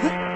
えっ